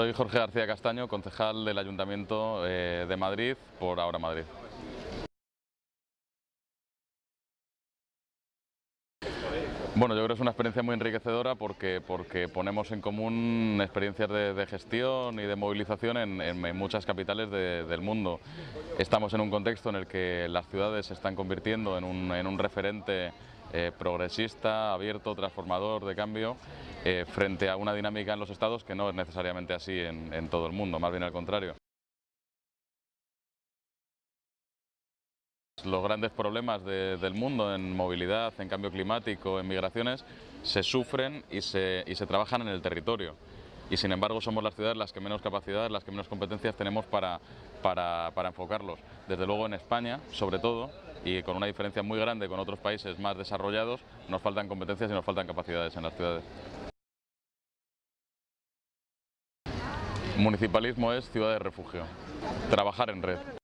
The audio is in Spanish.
Soy Jorge García Castaño, concejal del Ayuntamiento eh, de Madrid por Ahora Madrid. Bueno, yo creo que es una experiencia muy enriquecedora porque, porque ponemos en común experiencias de, gestión y de movilización en, muchas capitales de- del mundo. Estamos en un contexto en el que las ciudades se están convirtiendo en un, en un referente eh, progresista, abierto, transformador, de cambio, eh, frente a una dinámica en los estados que no es necesariamente así en, todo el mundo, más bien al contrario. Los grandes problemas de- del mundo en movilidad, en cambio climático, en migraciones, se sufren y se, trabajan en el territorio. Y sin embargo somos las ciudades las que menos capacidad, las que menos competencias tenemos para, para, para enfocarlos. Desde luego en España, sobre todo, y con una diferencia muy grande con otros países más desarrollados, nos faltan competencias y nos faltan capacidades en las ciudades. Municipalismo es ciudad de refugio, trabajar en red.